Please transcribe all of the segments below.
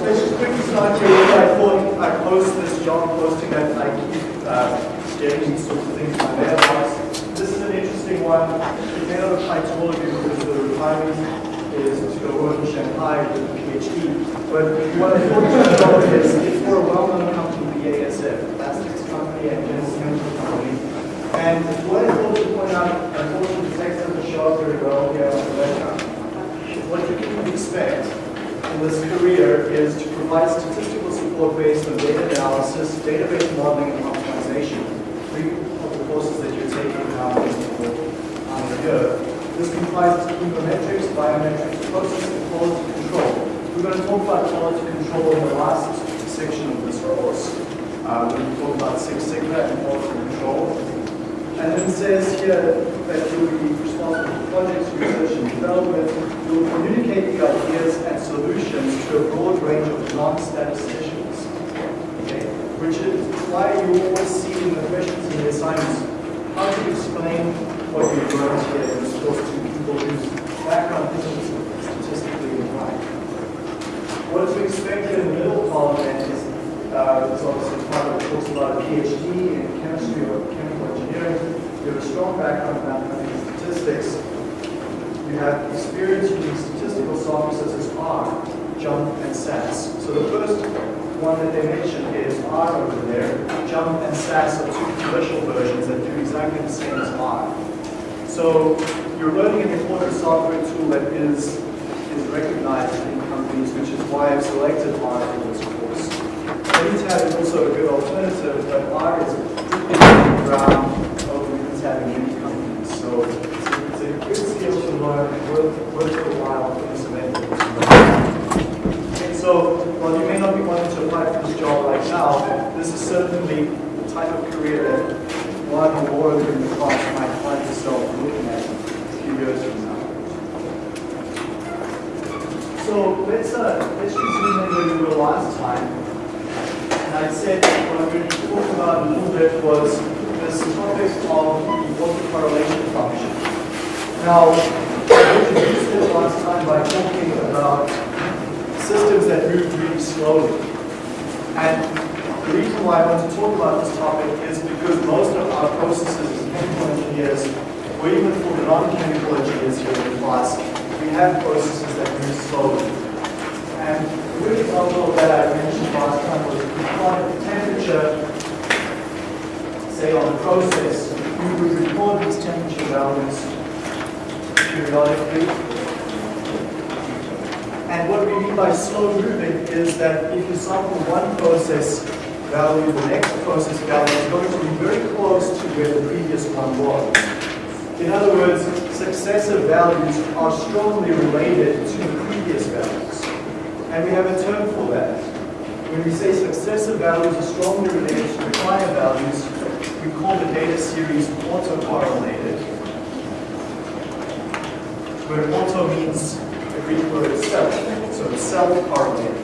let's just quickly start here. I thought I'd post this job posting that I keep uh, getting these sorts of things in my mailbox. This is an interesting one. May not apply to all of you because the requirement is to go work in Shanghai with a PhD. But what I thought know is it's for a well-known company, BASF, plastics company and chemical company. And what I thought to point out, unfortunately the text doesn't show up very well here on the webcam. What you can expect in this career is to provide statistical support based on data analysis, database modeling, and optimization. Three of the courses that you're taking now on the year. This comprises econometrics, biometrics, processing, quality control. We're going to talk about quality control in the last section of this course. Uh, we're going to talk about Six Sigma and quality control. And it says here that you will be responsible for projects, research and development. You will communicate the ideas and solutions to a broad range of non-statisticians. Okay? Which is why you always see in the questions in the assignments how do you explain what you've learned here in this course to people whose background isn't statistically inclined. What to expect here in the middle column is uh, it's obviously part of it talks about a PhD in chemistry or chemical engineering. You have a strong background in mathematics and statistics. You have experience using statistical software such as R, JMP, and SAS. So the first one that they mention is R over there. JMP and SAS are two commercial versions that do exactly the same as R. So you're learning an important software tool that is, is recognized in companies, which is why I've selected R for this course. Minitab is also a good alternative, but R is ground Minitab companies. So it's a, good skill to learn worth, worth a while for this event. And so while you may not be wanting to apply for this job right now, this is certainly the type of career that one or more of you in the class might find yourself looking at a few years from now. So let's uh, let's in where we were last time. And I said what I'm going to talk about a little bit was this topic of the autocorrelation function. Now, I introduced it last time by talking about systems that move really slowly. And the reason why I want to talk about this topic is because most of our processes as chemical engineers, or even for the non-chemical engineers here in class, we have processes that move slowly. And a good example of that I mentioned last time was we the temperature, say on the process, we would record these temperature values periodically. And what we mean by slow moving is that if you sample one process value, the next process value is going to be very close to where the previous one was. In other words, successive values are strongly related to the previous values. And we have a term for that. When we say successive values are strongly related to prior values, we call the data series autocorrelated. Where auto means the Greek word self, so it's self-correlated.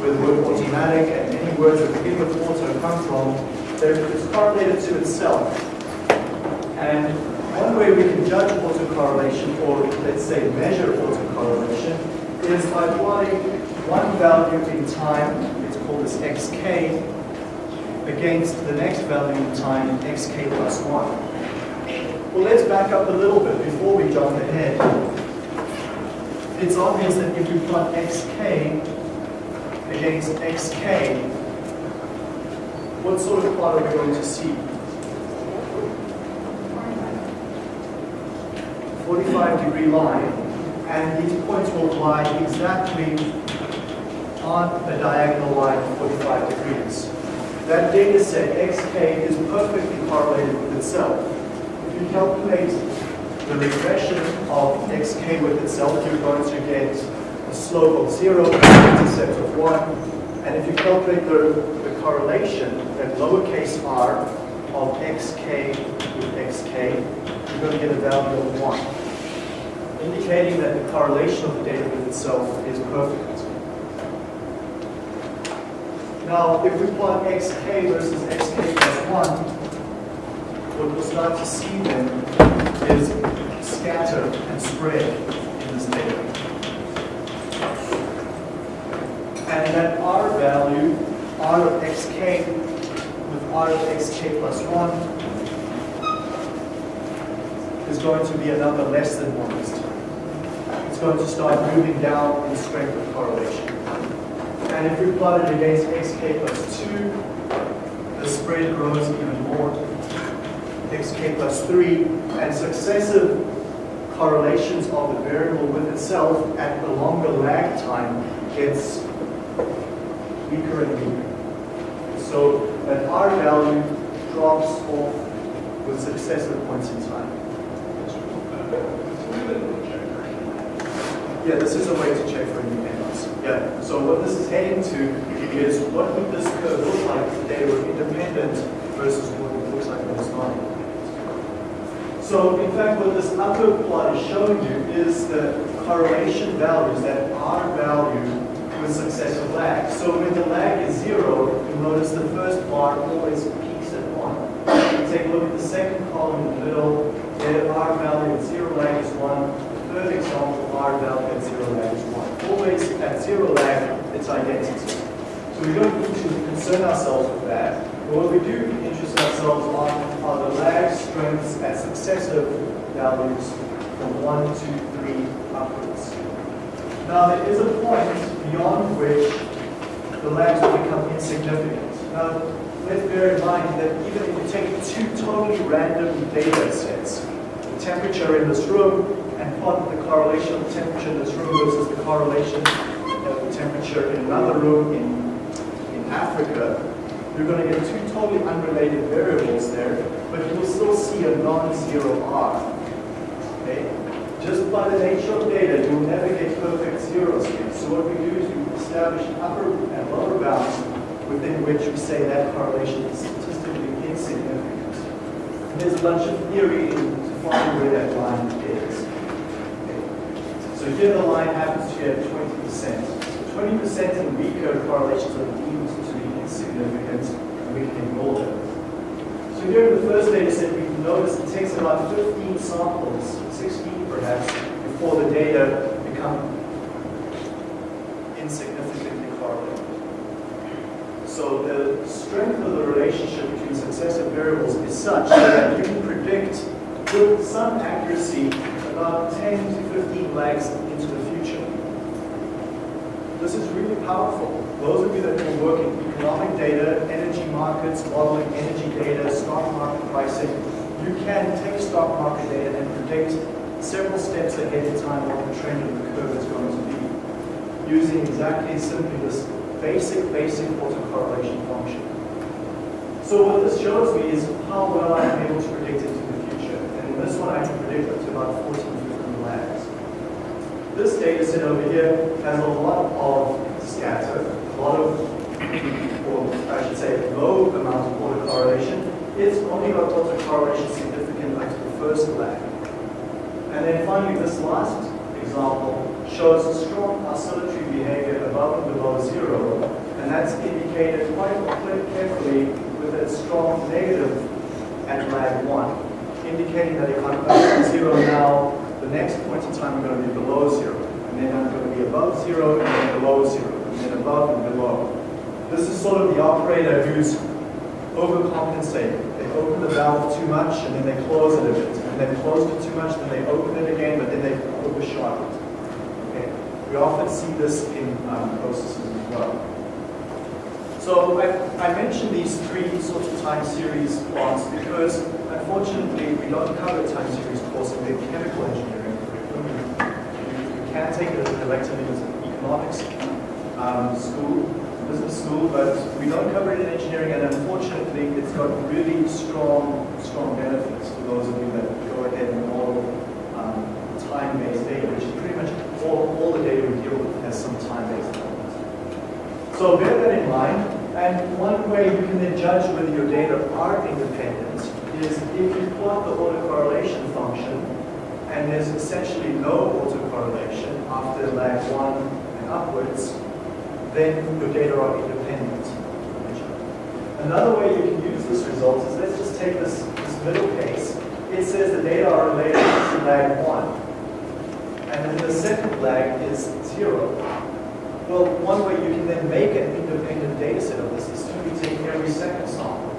Where the word automatic and many words that begin with auto come from, it's correlated to itself. And one way we can judge autocorrelation, or let's say measure autocorrelation, is by plotting one value in time, it's called as xk, against the next value in time, xk plus 1. Well, let's back up a little bit before we jump ahead. It's obvious that if we plot xk against xk, what sort of plot are we going to see? 45 degree line, and these points will lie exactly on a diagonal line of 45 degrees. That data set, xk, is perfectly correlated with itself. If you calculate the regression of xk with itself, you're going to get a slope of 0, an intercept of 1, and if you calculate the, the correlation, that lowercase r of xk with xk, you're going to get a value of 1, indicating that the correlation of the data with itself is perfect. Now, if we plot xk versus xk plus 1, what we'll start to see then is scatter and spread in this data. And that r value, r of xk with r of xk plus 1 is going to be a number less than 1 this time. It's going to start moving down in strength of correlation. And if we plot it against xk plus 2, the spread grows even more. xk plus 3, and successive correlations of the variable with itself at the longer lag time gets weaker and weaker. So that R value drops off with successive points in time. Yeah, this is a way to check. Yeah, so what this is heading to is what would this curve look like if the data were independent versus what it looks like when it's not. So in fact, what this upper plot is showing you is the correlation values, that R value with successive lag. So when the lag is zero, you'll notice the first bar always peaks at one. Take a look at the second column in the middle, there R value at zero lag is one. The third example, R value at zero lag is 1. Always at zero lag, it's identity. So we don't need to concern ourselves with that. But what we do interest ourselves on are the lag strengths at successive values from 1, 2, 3 upwards. Now there is a point beyond which the lags will become insignificant. Now let's bear in mind that even if you take two totally random data sets, the temperature in this room the correlation of temperature in this room versus the correlation of the temperature in another room in, in Africa, you're going to get two totally unrelated variables there, but you will still see a non-zero R. Okay? Just by the nature of data, you will never get perfect zeros here. So what we do is we establish upper and lower bounds within which we say that correlation is statistically insignificant. And there's a bunch of theory to find where that line is. So here the line happens to be at 20%. 20% in weaker correlations are deemed to be insignificant, and we can ignore them. So here in the first data set, we notice it takes about 15 samples, 16 perhaps, before the data become insignificantly correlated. So the strength of the relationship between successive variables is such that you can predict with some accuracy about 10 to 15 lags into the future. This is really powerful. Those of you that will work in economic data, energy markets, modeling energy data, stock market pricing, you can take stock market data and predict several steps ahead in time what the trend of the curve is going to be, using exactly simply this basic, basic autocorrelation function. So what this shows me is how well I'm able to predict into the future. And in this one, I can predict up to about 14, 15 lags. This data set over here has a lot of scatter, a lot of, or I should say, low amount of autocorrelation. It's only got autocorrelation significant up to the first lag. And then finally, this last example shows a strong oscillatory behavior above and below zero, and that's indicated quite carefully with a strong negative at lag one, indicating that if I'm above zero now, the next point in time I'm going to be below zero, and then I'm going to be above zero and then below zero, and then above and below. This is sort of the operator who's overcompensating. They open the valve too much and then they close it a bit. And they close it too much, then they open it again, but then they overshot it. Okay? We often see this in um, processes as well. So I, I mentioned these three sorts of time series plots because unfortunately we don't cover time series course in the chemical engineering curriculum. You, can take it as an elective in economics um, school, business school, but we don't cover it in engineering, and unfortunately, it's got really strong, strong benefits for those of you that go ahead and model um, time-based data, which is pretty much all, all the data we deal with has some time-based elements. So bear that in mind, and one way you can then judge whether your data are independent is if you plot the autocorrelation function, and there's essentially no autocorrelation after lag one and upwards, then your data are independent from each other. Another way you can use this result is let's just take this, this middle case. It says the data are related to lag 1. And then the second lag is 0. Well, one way you can then make an independent data set of this is simply take every second sample.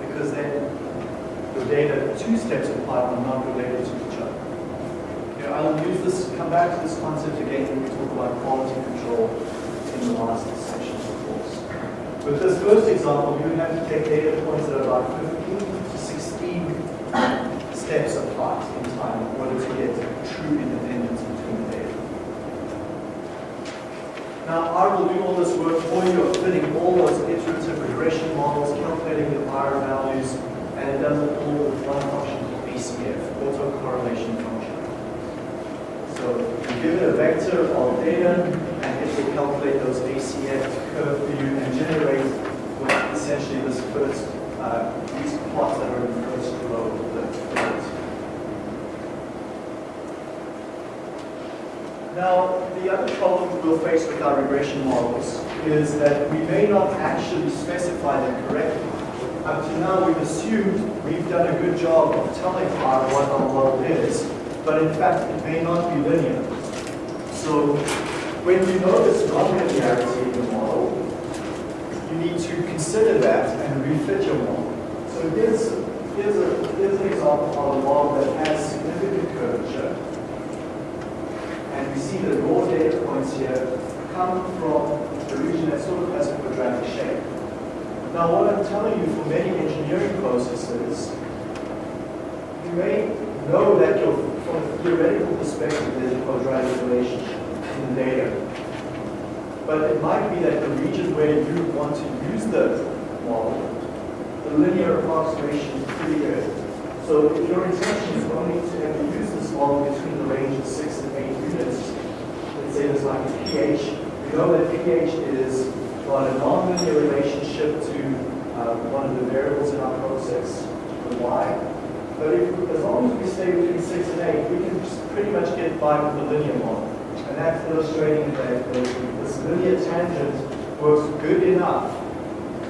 Because then data two steps apart are not related to each other. I'll use this, come back to this concept again when we talk about quality control in the last section of the course. With this first example, you have to take data points that are about 15 to 16 steps apart in time in order to get true independence between the data. Now, R will do all this work for you of fitting all those iterative regression models, calculating the R values, and it does it all with one function called ACF, autocorrelation function. So you give it a vector of data, and it will calculate those ACF curve for you and generate what essentially this first, uh, these plots that are in the first row of the plot. Now, the other problem we'll face with our regression models is that we may not actually specify them correctly. Up to now, we've assumed we've done a good job of telling R what our model is, but in fact, it may not be linear. So, when you notice nonlinearity in the model, you need to consider that and refit your model. So here's, here's, a, here's an example of a model that has significant curvature. And we see the raw data points here come from the region that sort of has a quadratic shape. Now what I'm telling you for many engineering processes, you may know that your, from a theoretical perspective there's a quadratic relationship in the data. But it might be that the region where you want to use the model, the linear approximation is pretty good. So if your intention is only to ever use this model between the range of 6 and 8 units, let's say there's like a pH, we know that pH is got a nonlinear relationship to uh, one of the variables in our process, the y. But if, as long as we stay between 6 and 8, we can pretty much get by with the linear model. And that's illustrating that this linear tangent works good enough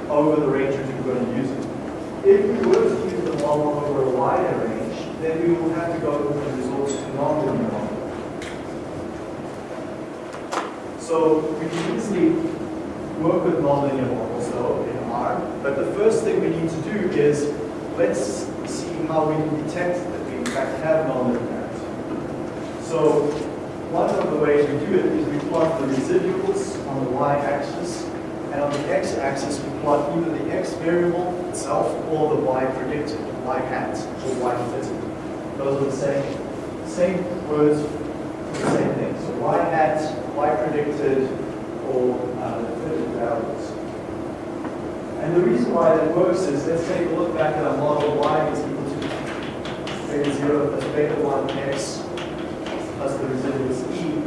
over the range that you're going to use it. If we were to use the model over a wider range, then we will have to go and resort to nonlinear model. So we can easily work with nonlinear models though in R, but the first thing we need to do is let's see how we can detect that we in fact have nonlinearity. So one of the ways we do it is we plot the residuals on the y-axis, and on the x-axis we plot either the x variable itself or the y predicted, y hat, or y fitted. Those are the same, same words for the same thing. So y hat, y predicted, or uh, the fitted values. And the reason why that works is, let's take a look back at our model, y is equal to beta 0 plus beta 1 x plus the residuals e.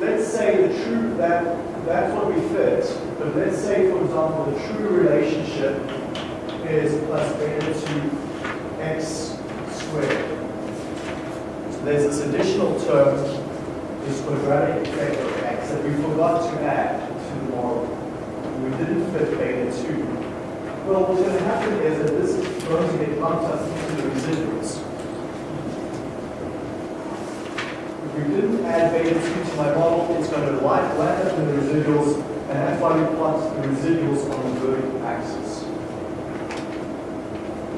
Let's say the true, that, that's what we fit, but let's say, for example, the true relationship is plus beta 2 x squared. There's this additional term, this quadratic effect of x, that we forgot to add to the model. We didn't fit beta 2. Well, what's going to happen is that this is going to get lumped us into the residuals. If we didn't add beta 2 to my model, it's going to land up in the residuals, and that's why we plot the residuals on the vertical axis.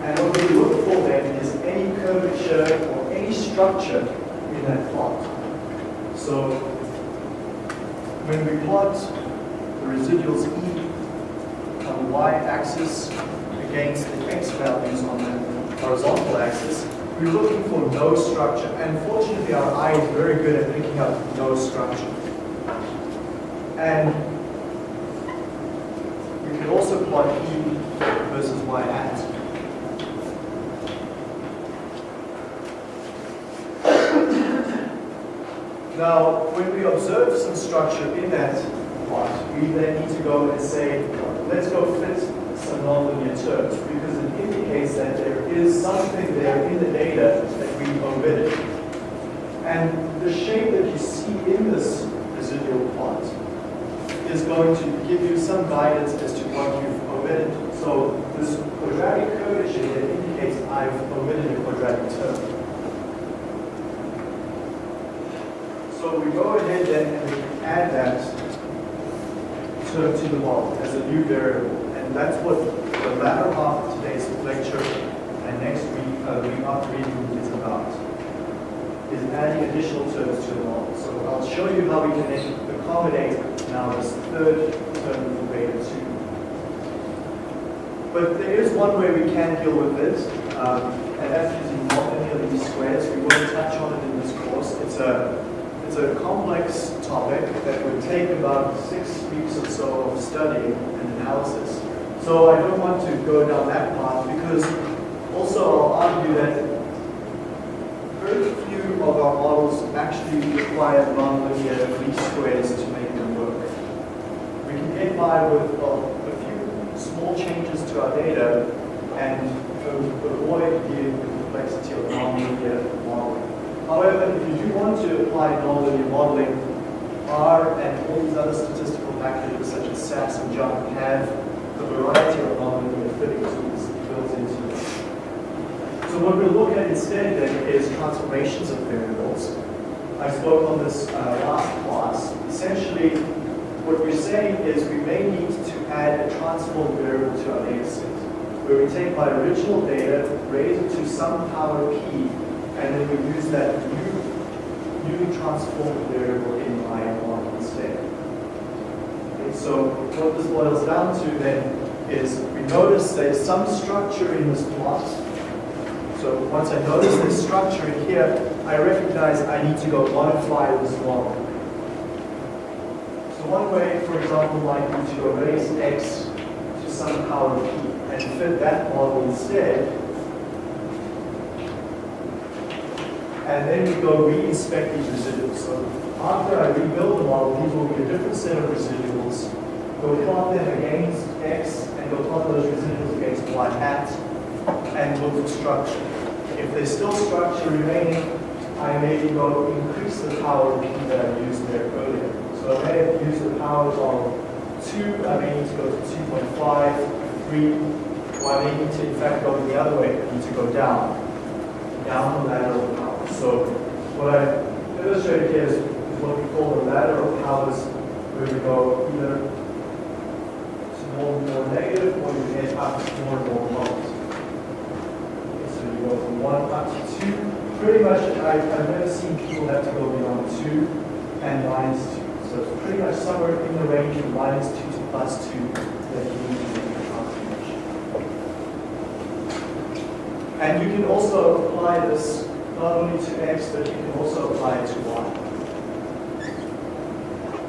And what we look for then is any curvature or any structure in that plot. So when we plot the residuals y-axis against the x values on the horizontal axis, we're looking for no structure. And fortunately, our eye is very good at picking up no structure. And we can also plot E versus y hat. Now, when we observe some structure in that plot, we then need to go and say, let's go fit some nonlinear terms because it indicates that there is something there in the data that we omitted. And the shape that you see in this residual plot is going to give you some guidance as to what you've omitted. So this quadratic curvature here indicates I've omitted a quadratic term. So we go ahead then and add that term to the model as a new variable. And that's what the latter half of today's lecture and next week, uh, week after reading is about, is adding additional terms to the model. So I'll show you how we can accommodate now this third term for beta 2. But there is one way we can deal with this, um, and that's using not any of these squares. We won't touch on it in this course. It's a it's a complex topic that would take about six weeks or so of study and analysis. So I don't want to go down that path because also I'll argue that very few of our models actually require nonlinear least squares to make them work. We can get by with a few small changes to our data and avoid the complexity of nonlinear modeling. However, if you do want to apply nonlinear modeling, R and all these other statistical packages such as SAS and JMP have a variety of nonlinear fitting tools built into it. So what we'll look at instead then is transformations of variables. I spoke on this uh, last class. Essentially, what we're saying is we may need to add a transform variable to our data set, where we take my original data, raise it to some power p, and then we use that new, newly transformed variable in. So what this boils down to then is we notice there's some structure in this plot. So once I notice this structure in here, I recognize I need to go modify this model. So one way, for example, might be to go raise x to some power p and fit that model instead and then we go re-inspect these residuals. So after I rebuild the model, these will be a different set of residuals. Go plot them against x, and go plot those residuals against y hat, and look for structure. If there's still structure remaining, I maybe go increase the power p that I used there earlier. So I may have used the powers of 2, I may need to go to 2.5, 3, or I may need to in fact go the other way, I need to go down, down the ladder of power. So what I illustrated here is, what we call the ladder of powers, where we go either more and more negative, or you get up to more and more positive. Okay, so you go from 1 up to 2. Pretty much, I, I've never seen people have to go beyond 2 and minus 2. So it's pretty much somewhere in the range of minus 2 to plus 2 that you need to make a transformation. And you can also apply this not only to x, but you can also apply it to y.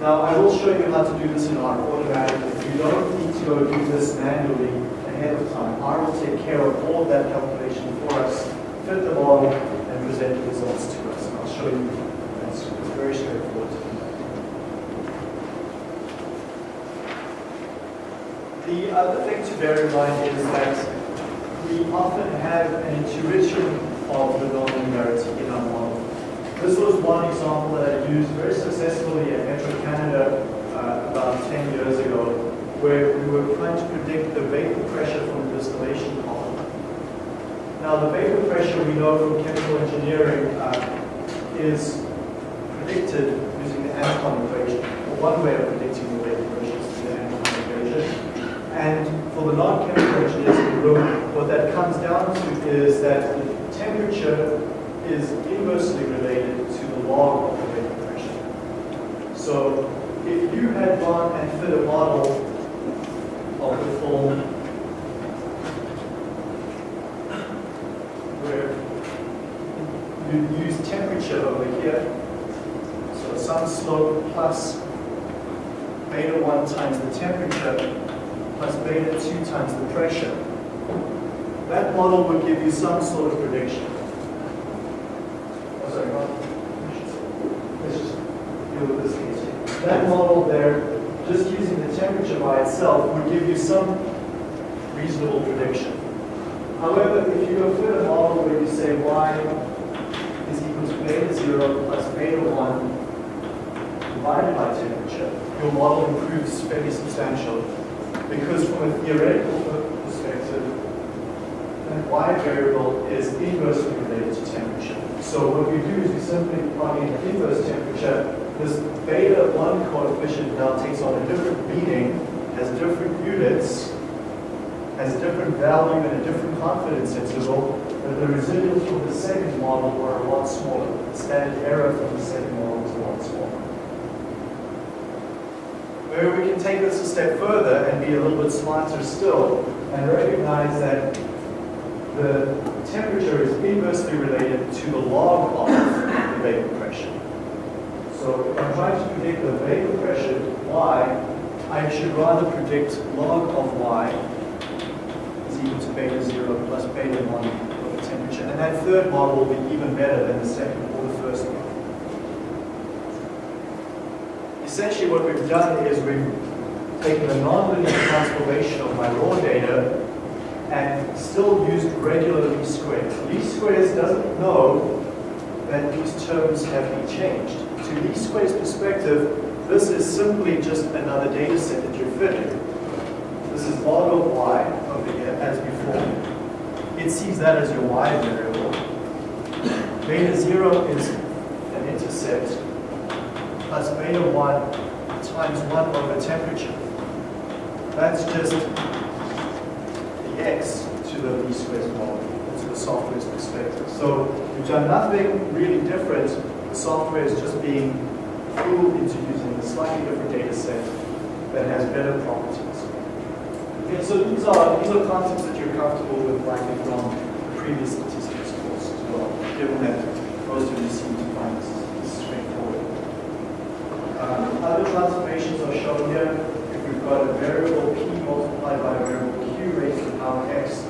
Now, I will show you how to do this in R automatically. You don't need to go do this manually ahead of time. R will take care of all of that calculation for us, fit the model, and present the results to us. And I'll show you. That's very straightforward. The other thing to bear in mind is that we often have an intuition of the nonlinearity in our model. This was one example that I used very successfully at Petro-Canada uh, about 10 years ago, where we were trying to predict the vapor pressure from the distillation column. Now, the vapor pressure we know from chemical engineering uh, is predicted using the Antoine equation, or one way of predicting the vapor pressure is the Antoine equation. And for the non-chemical engineers in the room, what that comes down to is that temperature is inversely related to the log of the vapor pressure. So if you had gone and fit a model of the form where you use temperature over here, so some slope plus beta 1 times the temperature plus beta 2 times the pressure. That model would give you some sort of prediction. Oh, sorry, let's just deal with this case. That model there, just using the temperature by itself, would give you some reasonable prediction. However, if you go fit a model where you say y is equal to beta 0 plus beta 1 divided by temperature, your model improves fairly substantially because from a theoretical y variable is inversely related to temperature. So what we do is we simply plug in inverse temperature this beta 1 coefficient now takes on a different meaning, has different units, has a different value and a different confidence interval, but the residuals from the second model were a lot smaller. The standard error from the second model was a lot smaller. Maybe we can take this a step further and be a little bit smarter still and recognize that the temperature is inversely related to the log of the vapor pressure. So if I'm trying to predict the vapor pressure, y, I should rather predict log of y is equal to beta 0 plus beta 1 of the temperature. And that third model will be even better than the second or the first one. Essentially what we've done is we've taken a nonlinear transformation of my raw data and still used regular least squares. Least squares doesn't know that these terms have been changed. To least squares perspective, this is simply just another data set that you're fitting. This is log of y over here as before. It sees that as your y variable. Beta 0 is an intercept plus beta 1 times 1 over temperature. That's just x to the least squares model, to the software's perspective. So we've done nothing really different. The software is just being fooled into using a slightly different data set that has better properties. Okay, so these are these are concepts that you're comfortable with likely from the previous statistics course as well, given that most of you seem to find this, this straightforward. Um, other transformations are shown here. If we've got a variable p multiplied by a variable x,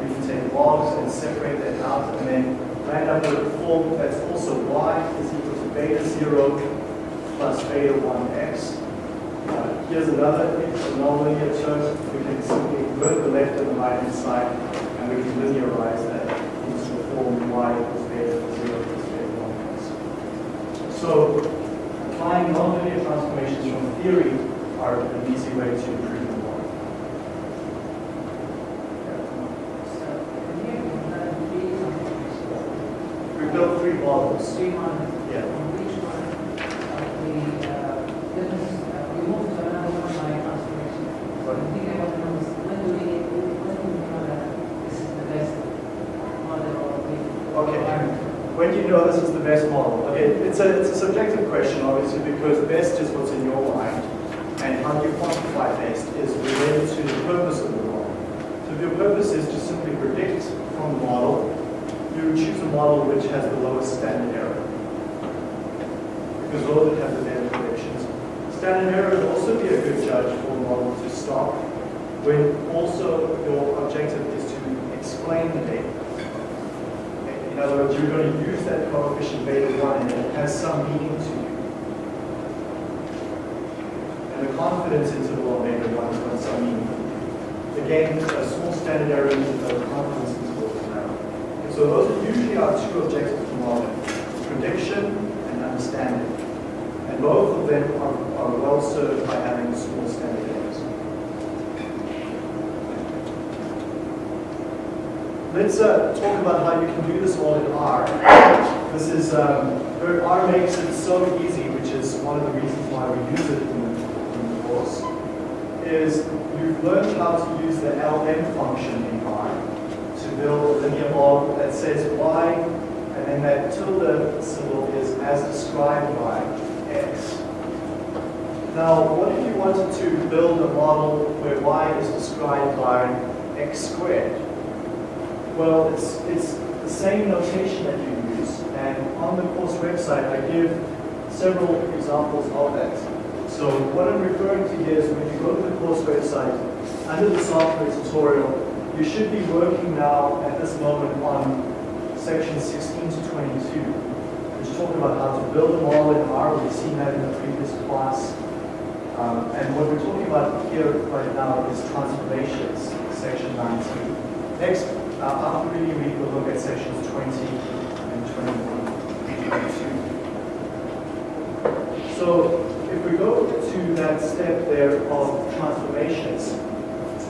we can take logs and separate that out and then land up with a form that's also y is equal to beta 0 plus beta 1x. Uh, here's another nonlinear term. We can simply invert the left and the right hand side, and we can linearize that into the form y equals beta 0 plus beta 1x. So applying nonlinear transformations from theory are an easy way to improve the model. We built three models. Three models. Yeah. On which one we, uh, uh, we moved to another one by transformation. So I'm thinking about numbers, when do we, when do we know that this is the best model? Okay. When do you know this is the best model? Okay, it's a, it's a subjective question, obviously, because best is what's in your mind, and how you quantify best is related to the purpose of the model. So if your purpose is to simply predict from the model, you choose a which has the lowest standard error. Because those that have the better predictions. Standard error would also be a good judge for a model to stop when also your objective is to explain the data. In other words, you're going to use that coefficient beta 1 and it has some meaning to you. And the confidence interval of beta 1 has got some meaning. Again, a small standard error means that the confidence interval is narrow. And so those are usually our two objectives for modeling, prediction and understanding. And both of them are, are well served by having small standard errors. Let's uh, talk about how you can do this all in R. This is, um, R makes it so easy, which is one of the reasons why we use it in the, in the course, is you've learned how to use the LM function build a linear model that says y, and then that tilde symbol is as described by x. Now, what if you wanted to build a model where y is described by x squared? Well, it's, it's the same notation that you use, and on the course website I give several examples of that. So what I'm referring to here is when you go to the course website, under the software tutorial, you should be working now at this moment on section 16 to 22, which talk about how to build a model in R. We've seen that in the previous class. Um, and what we're talking about here right now is transformations, section 19. Next, uh, after reading, we will look at sections 20 and 21 So if we go to that step there of transformations,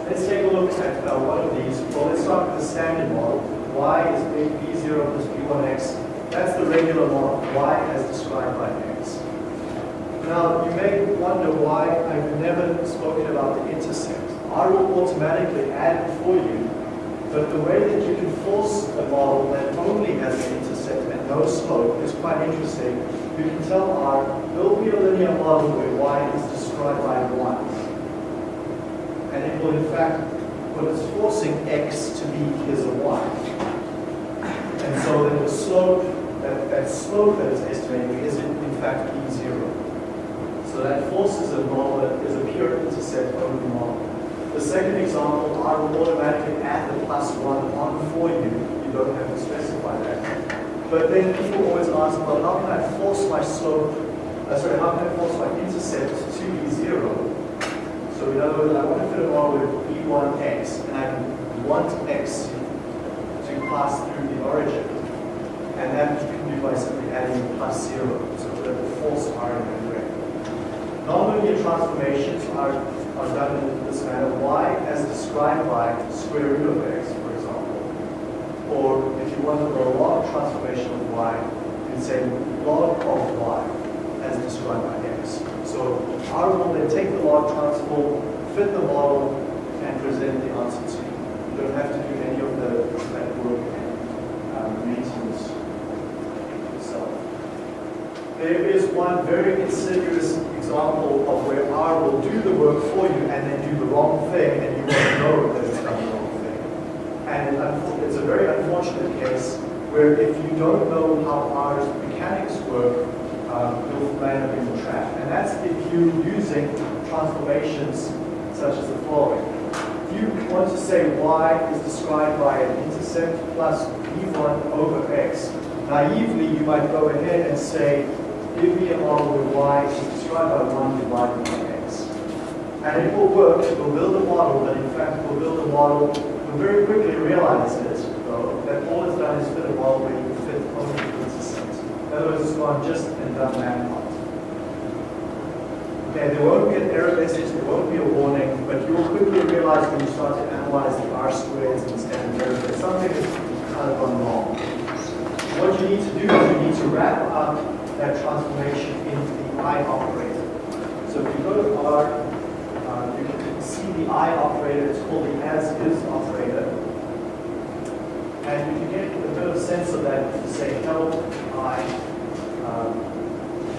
let's take a look at uh, one of these. Well, let's start with the standard model. y is b0 plus b1x. That's the regular model, y as described by x. Now, you may wonder why I've never spoken about the intercept. I will automatically add for you, but the way that you can force a model that only has an intercept and no slope is quite interesting. You can tell R, will be a linear model where y is described by 1. And it will in fact, what it's forcing x to be is a y. And so then the slope, that, that slope that it's estimating is in, fact p0. So that forces a model that is a pure intercept only model. The second example, I will automatically add the plus one on for you. You don't have to specify that. But then people always ask, well, how can I force my slope, uh, sorry, how can I force my intercept to be zero? So in other words, I want to fit a model with b1x, and I want x to pass through the origin. And that you can do by simply adding plus zero, so that the force R in that way. Nonlinear transformations are, are done in this manner. y as described by square root of x, for example. Or if you wanted a log transformation of y, you can say log of y as described by R will then take the log transform, fit the model, and present the answer to you. You don't have to do any of the that work and um, maintenance yourself. There is one very insidious example of where R will do the work for you and then do the wrong thing and you won't know that it's done the wrong thing. And it's a very unfortunate case where if you don't know how R's mechanics work, um, you'll land up in the trap. And that's if you're using transformations such as the following. If you want to say y is described by an intercept plus v1 over x, naively you might go ahead and say, give me a model where y is described by 1 divided by x. And it will work, it will build a model, but in fact it will build a model, you'll very quickly realize it, though, that all it's done is fit a model where you can fit only the gone just and that part. Okay, there won't be an error message, there won't be a warning, but you will quickly realize when you start to analyze the R squares and standard errors that something has kind of gone wrong. What you need to do is you need to wrap up that transformation into the I operator. So if you go to R, uh, you can see the I operator, it's called the as-is operator. And you can get a bit of sense of that say help I. Um,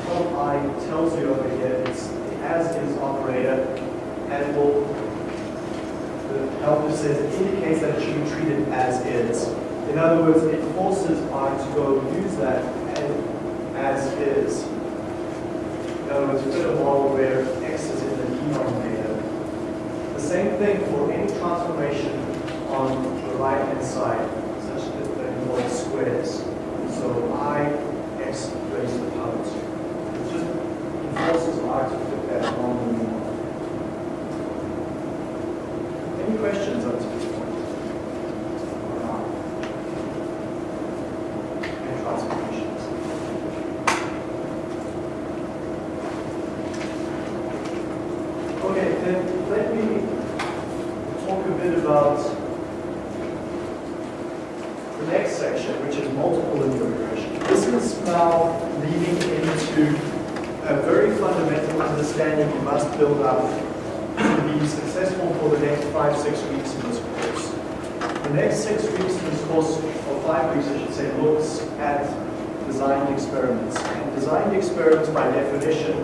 help I tells you over here it's the as-is operator, and will, the helper says it indicates that it should be treated as is. In other words, it forces I to go use that and as is. In other words, fit a model where x is in the denominator. The same thing for any transformation on the right-hand side, such that that involves squares. So i x raised to the power 2. It just forces i to fit that on the model. Any questions up to this point? And transformations. Okay, then let me talk a bit about the next section, which is multiple linear regression. This is now leading into a very fundamental understanding you must build up to be successful for the next five, six weeks in this course. The next six weeks in this course, or five weeks I should say, looks at designed experiments. And designed experiments by definition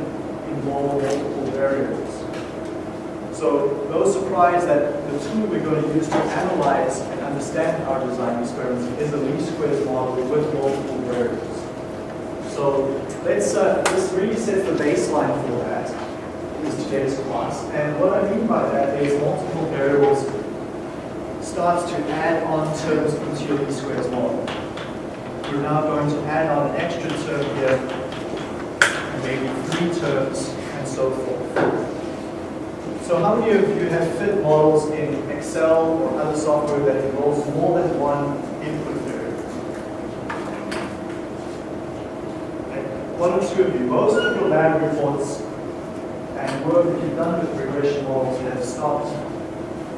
involve multiple variables. So no surprise that the tool we're going to use to analyze and understand our design experiments is the least squares model with multiple variables. So let's, uh, this really sets the baseline for that, is today's class. And what I mean by that is multiple variables starts to add on terms into your least squares model. We're now going to add on an extra term here, and maybe three terms, and so forth. So how many of you have fit models in Excel or other software that involves more than one input variable? Okay. One or two of you. Most of your lab reports and work that you've done with regression models have stopped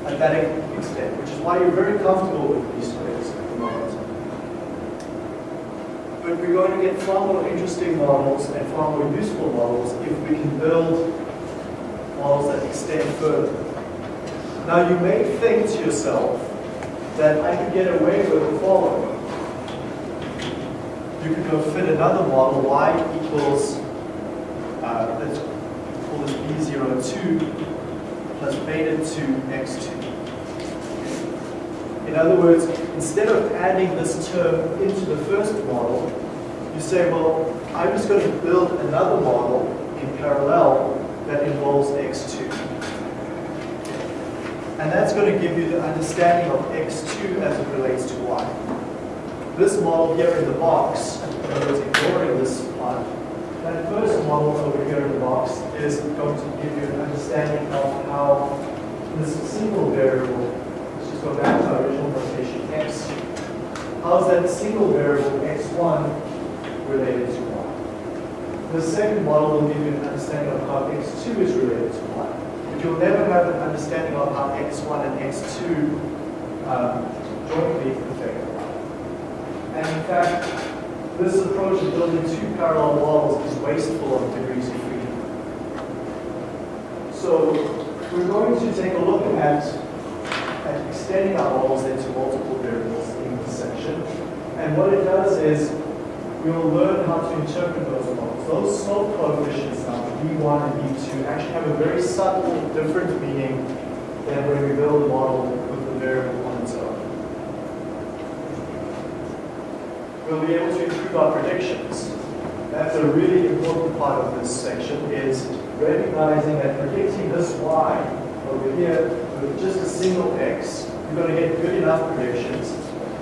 at that extent, which is why you're very comfortable with least squares at the moment. But we're going to get far more interesting models and far more useful models if we can build models that extend further. Now you may think to yourself that I could get away with the following. You could go fit another model, y equals, uh, let's call this b02 plus beta 2 x2. In other words, instead of adding this term into the first model, you say, well, I'm just going to build another model in parallel that involves x2. And that's going to give you the understanding of x2 as it relates to y. This model here in the box, other words, ignoring this part, that first model over here in the box is going to give you an understanding of how this single variable let's just go back to our original notation, x. How is that single variable x1 related to y? The second model will give you an understanding of how x2 is related to y. But you'll never have an understanding of how x1 and x2 um, jointly affect y. And in fact, this approach of building two parallel models is wasteful of degrees of freedom. So we're going to take a look at and extending our models into multiple variables in this section. And what it does is we will learn how to interpret those models. Those slope coefficients now, V1 and V2, actually have a very subtle different meaning than when we build a model with the variable on its own. We'll be able to improve our predictions. That's a really important part of this section is recognizing that predicting this y over here with just a single x, you're going to get good enough predictions.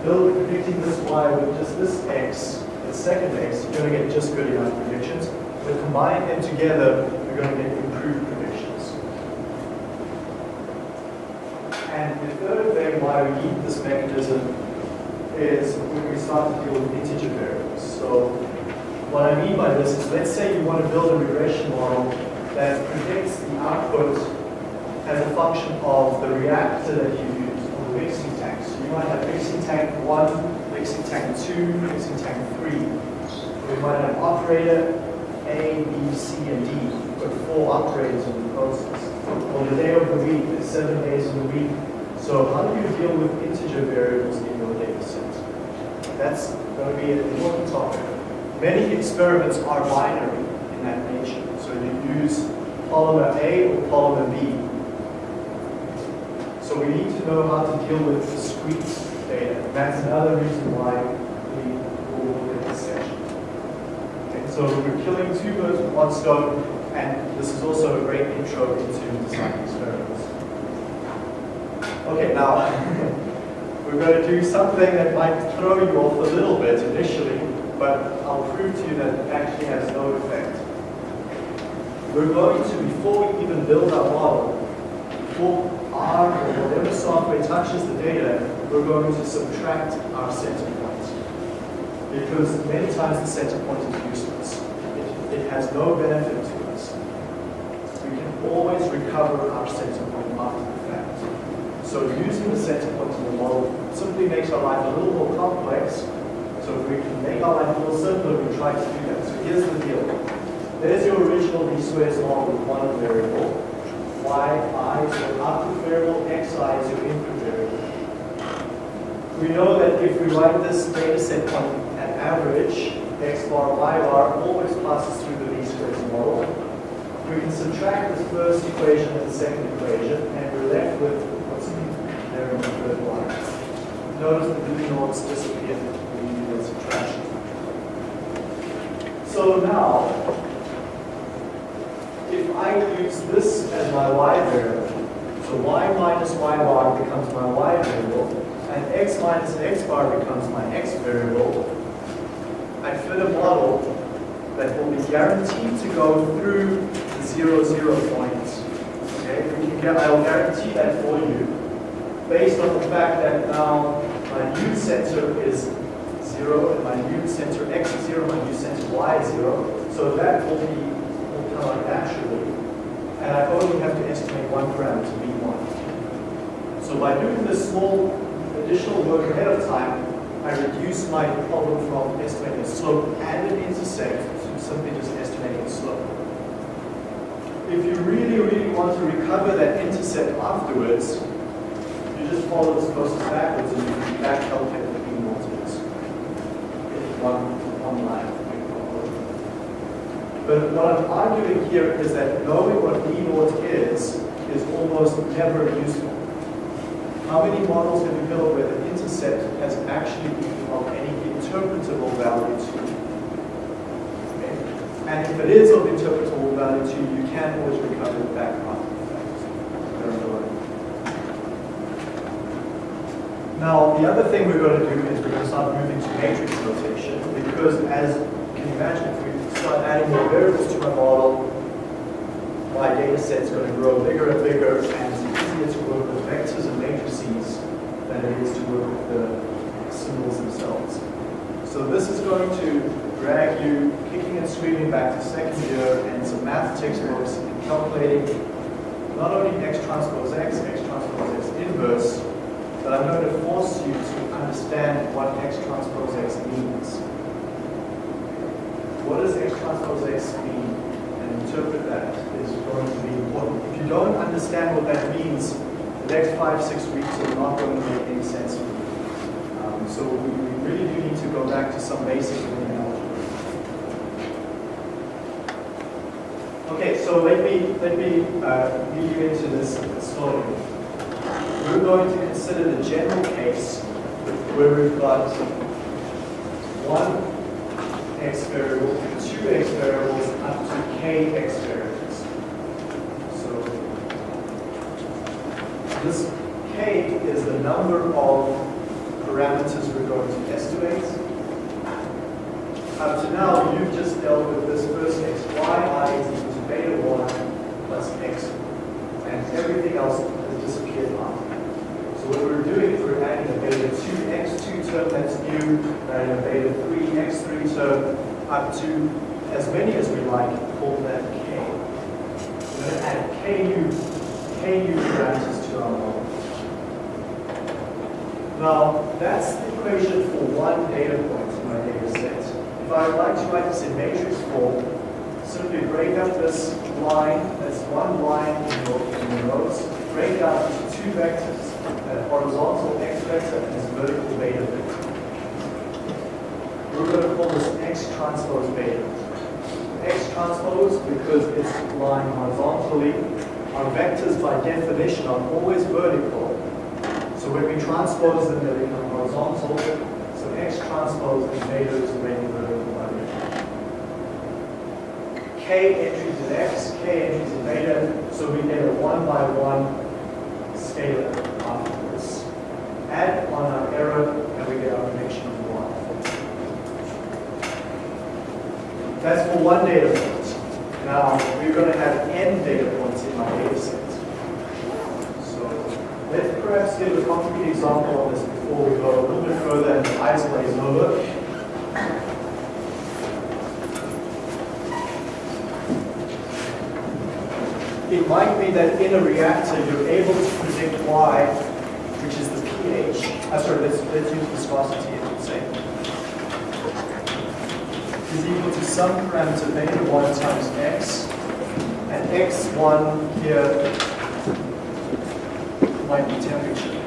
Build predicting this y with just this x, the second x, you're going to get just good enough predictions. But combine them together, you're going to get improved predictions. And the third thing why we need this mechanism is when we start to deal with integer variables. So what I mean by this is let's say you want to build a regression model that predicts the output as a function of the reactor that you use, or the mixing tank. So you might have mixing tank 1, mixing tank 2, mixing tank 3. We might have operator A, B, C, and D. Put four operators in the process. On the day of the week, there's seven days in the week. So how do you deal with integer variables in your data set? That's going to be an important topic. Many experiments are binary in that nature. So you use polymer A or polymer B so we need to know how to deal with discrete data. That's another reason why we will look at this section. Okay, so we're killing two birds with one stone, and this is also a great intro into design experiments. Okay, now we're going to do something that might throw you off a little bit initially, but I'll prove to you that it actually has no effect. We're going to, before we even build our model, before R or whatever software touches the data, we're going to subtract our center point. Because many times the center point is useless. It, it has no benefit to us. We can always recover our center point after the fact. So using the center point in the model simply makes our life a little more complex. So if we can make our life a little simpler, we try to do that. So here's the deal. There's your original least squares model with one variable y, i so output variable, xi is your input. We know that if we write this data set on an average, x bar, y bar always passes through the least squares model. We can subtract this first equation and the second equation, and we're left with what's there in the third line. Notice the blue notes disappear when you do the subtraction. So now, if I use this as my y variable, so y minus y bar becomes my y variable, and x minus x bar becomes my x variable, I fit a model that will be guaranteed to go through the zero zero points. Okay, we can get, I'll guarantee that for you, based on the fact that now my u center is zero, and my u center x is zero, my u center y is zero. So that will be come naturally, and I only have to estimate one parameter, v1. So by doing this small additional work ahead of time, I reduce my problem from estimating a slope and an intercept to simply just estimating a slope. If you really, really want to recover that intercept afterwards, you just follow this process backwards and you can back calculate the mean is. One, one line. But what I'm arguing here is that knowing what mean naught is, is almost never useful. How many models have you built where the intercept has actually been of any interpretable value to you? Okay? And if it is of interpretable value to you, you can always recover back the are no Now, the other thing we're going to do is we're going to start moving to matrix notation because as you can imagine, if we start adding more variables to my model, my data set's going to grow bigger and bigger and it's easier to work with vectors and matrices than it is to work with the symbols themselves. So this is going to drag you kicking and screaming back to second year and some math textbooks and calculating not only x transpose x, x transpose x inverse, but I'm going to force you to understand what x transpose x means. What does x transpose x mean? And interpret that is going to be important. If you don't understand what that means, the next five, six weeks are not going to make any sense to you. Um, so we, we really do need to go back to some basic linear algebra. Okay, so let me let me uh, lead you into this slowly. We're going to consider the general case where we've got one x variable, two x variables, up to k x variables. So this k is the number of parameters we're going to estimate. Up to now, you've just dealt with this first x, y i is equal to beta 1 plus x, and everything else has disappeared now. So what we're doing is we're adding a beta 2x2 term that's new, and a beta 3x3 term up to as many as we like, call that k. We're going to add ku, ku parameters to our model. Now, that's the equation for one data point in my data set. If I would like to write this in matrix form, simply break up this line, that's one line in your, in your notes, break up into two vectors, horizontal x vector and this vertical beta vector. We're going to call this x transpose beta. X transpose because it's lying horizontally. Our vectors by definition are always vertical. So when we transpose them, they become horizontal. So x transpose and beta is already vertical by definition. K entries in x, k entries in beta, so we get a one by one scalar afterwards. Add on our error, and we get our connection of one. That's for one data point. Now, we're going to have n data points in my data set. So let's perhaps give a concrete example of this before we go a little bit further and the glaze over. It might be that in a reactor you're able to predict Y, which is the pH. Uh, sorry, let's, let's use viscosity, should say. Is equal to some parameter beta 1 times x, and x1 here might be temperature.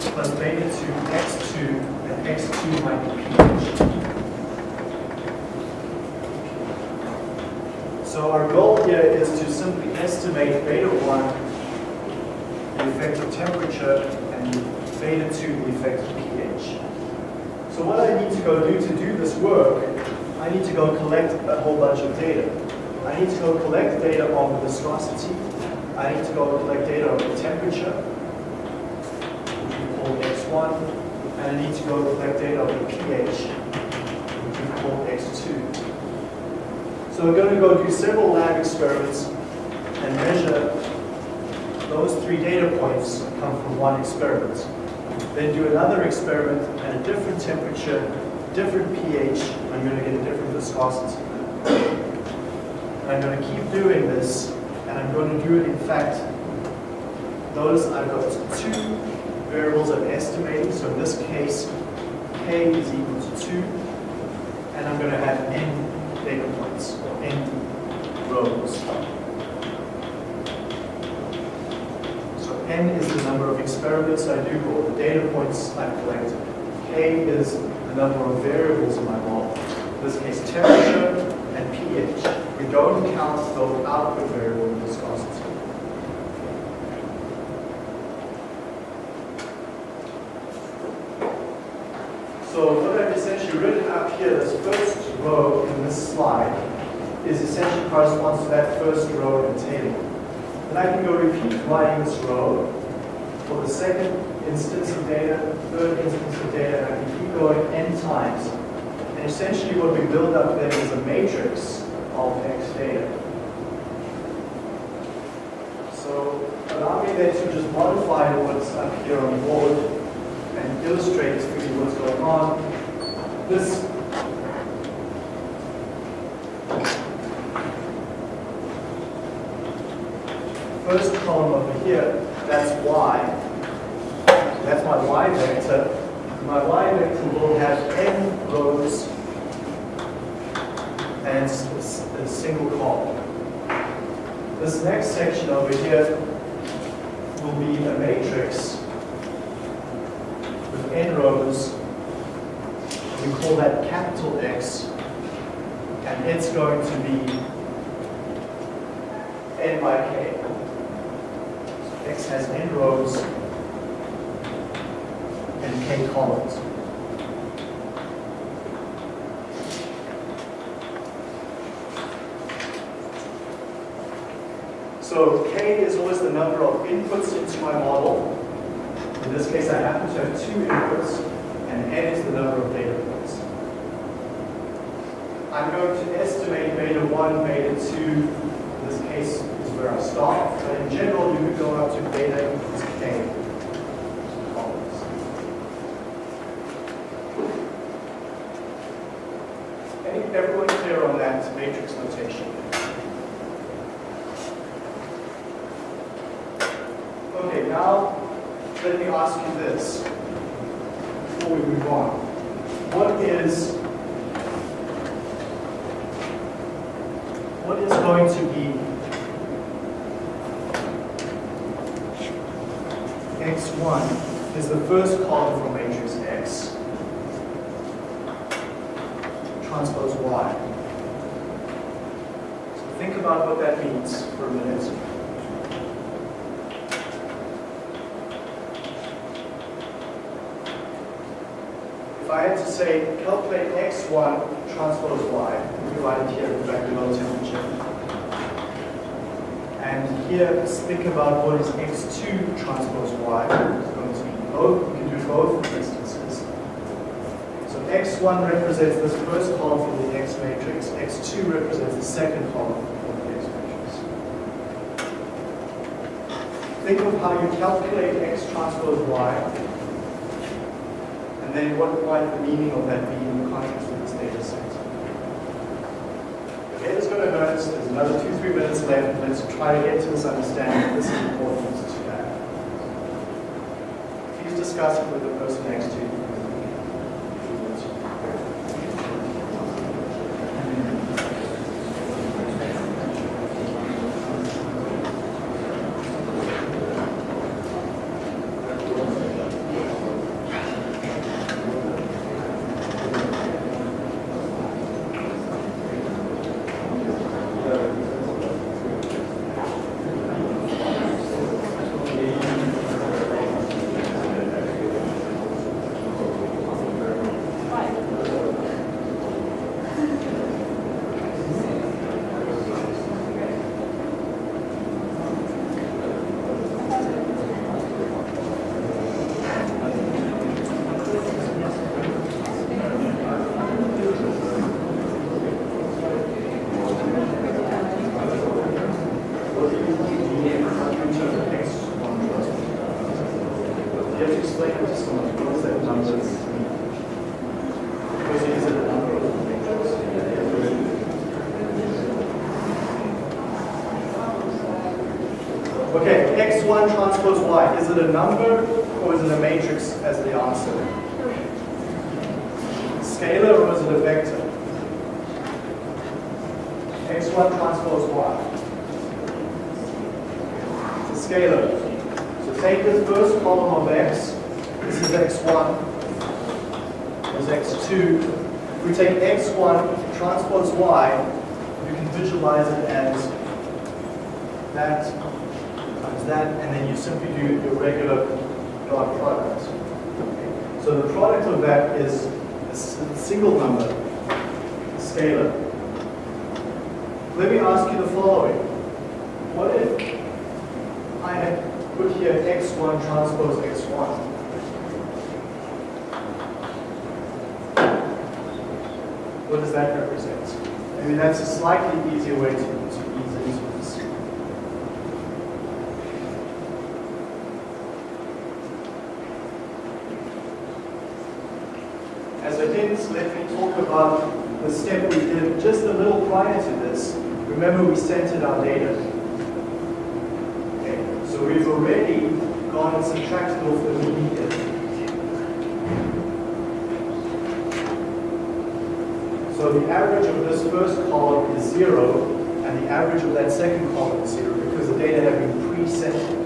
Plus beta 2 x2, and x2 might be pH. So our goal here is to simply estimate beta 1, the effective temperature, and beta 2, the effective pH. So what I need to go do to do this work, I need to go collect a whole bunch of data. I need to go collect data on the viscosity. I need to go collect data on the temperature, which we call x1. And I need to go collect data on the pH, which we call x2. So we're going to go do several lab experiments and measure those three data points come from one experiment. Then do another experiment at a different temperature, different pH, I'm going to get a different viscosity. I'm going to keep doing this, and I'm going to do it in fact, notice I've got two variables I'm estimating. So in this case, k is equal to 2, and I'm going to have n data points, or n rows. So n is the number of experiments I do, or the data points I've collected. K is the number of variables in my model. In this case, temperature and pH. We don't count the output variable in viscosity. So what I've essentially written up here, this first row in this slide, is essentially corresponds to that first row in the table. Then I can go repeat writing this row for the second instance of data, third instance of data, and I can keep going n times. And essentially what we build up then is a matrix of x data. So allow me then to just modify what's up here on the board and illustrate for you what's going on. This first column over here, that's y. That's my y vector. My y vector will have n rows and a single column. This next section over here will be a matrix with n rows. We call that capital X, and it's going to be n by k. So X has n rows and k columns. So k is always the number of inputs into my model. In this case, I happen to have two inputs, and n is the number of data points. I'm going to estimate beta 1, beta 2. In this case is where I start. But in general, you could go up to beta equals k columns. Any, everyone clear on that matrix notation? Okay, now let me ask you this before we move on. What is what is going to be x1 is the first column from matrix X transpose Y. So think about what that means for a minute. To say, calculate x1 transpose y, we write it here, fact, below temperature. And here, let's think about what is x2 transpose y. It's going to be both, you can do both instances. So x1 represents this first column from the x matrix, x2 represents the second column from the x matrix. Think of how you calculate x transpose y and then what might the meaning of that be in the context of this data set? Head is going to hurt. There's another two, three minutes left. Let's try to get to this understanding. This is important to that. Please discuss it with the person next to you. You have to explain it to someone. What does that number mean? Because it is a number of matrix. Okay, x1 transpose y. Is it a number or is it a matrix as the answer? Scalar or is it a vector? x1 transpose y. It's a scalar. So take this first column of x. This is x1. This is x2. If we take x1 transpose y, you can visualize it as that that, and then you simply do your regular dot product. Okay. So the product of that is a single number, scalar. Let me ask you the following. What if I had put here x1 transpose x1? What does that represent? I mean, that's a slightly easier way to, to ease into this. As a hint, let me talk about the step we did just a little prior to this. Remember, we centered our data. Okay, so we've already gone and subtracted off the median. So the average of this first column is zero, and the average of that second column is zero because the data have been pre-centered.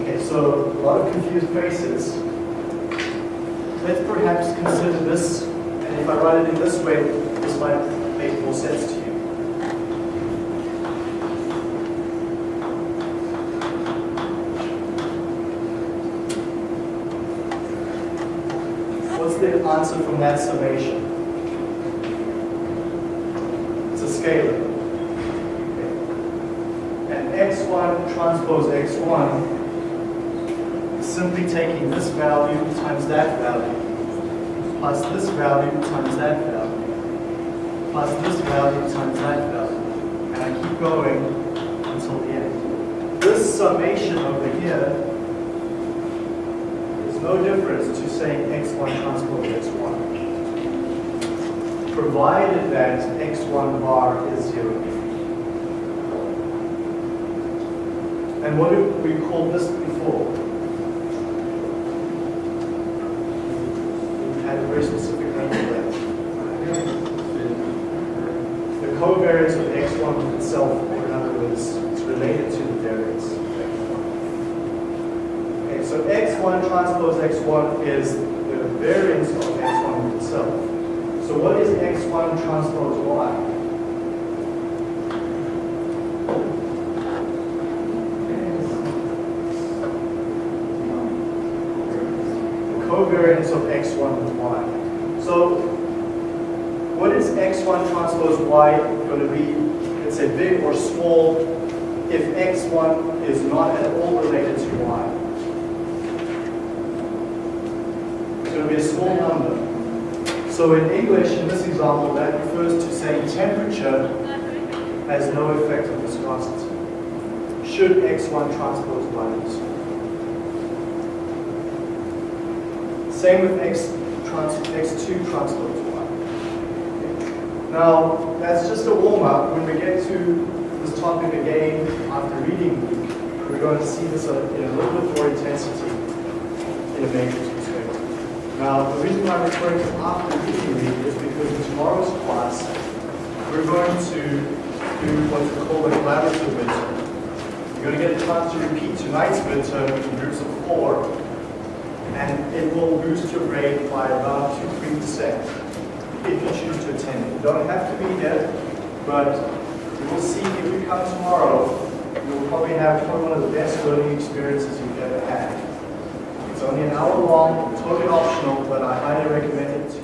Okay, so faces. Let's perhaps consider this, and if I write it in this way, this might make more sense to you. What's the answer from that summation? It's a scalar. Okay. And x1 transpose x1 is simply taking this value times that value, plus this value times that value, plus this value times that value. And I keep going until the end. This summation over here is no difference to saying x1 transpose x1, provided that x1 bar is 0. And what did we call this before? We had a very specific name for that. The covariance of x1 with itself, or in other words, it's related to the variance. Okay, so x1 transpose x1 is the variance of x1 itself. So what is x1 transpose y? The covariance of x1 with y. So what is x1 transpose y going to be? Let's say big or small if x1 is not at all related to y. It's going to be a small number. So in English, in this example, that refers to saying temperature has no effect on viscosity. Should x1 transpose y small. Same with x trans, x2 transpose y. Now, that's just a warm-up. When we get to this topic again after reading week, we're going to see this uh, in a little bit more intensity in a perspective. Now, the reason why I'm referring to after reading week is because in tomorrow's class, we're going to do what we call a collaborative midterm. You're going to get a chance to repeat tonight's midterm in groups of four, and it will boost your grade by about 2 3% if you choose to attend. You don't have to be there, but you will see if you come tomorrow, you'll probably have one of the best learning experiences you've only an hour long, totally optional, but I highly recommend it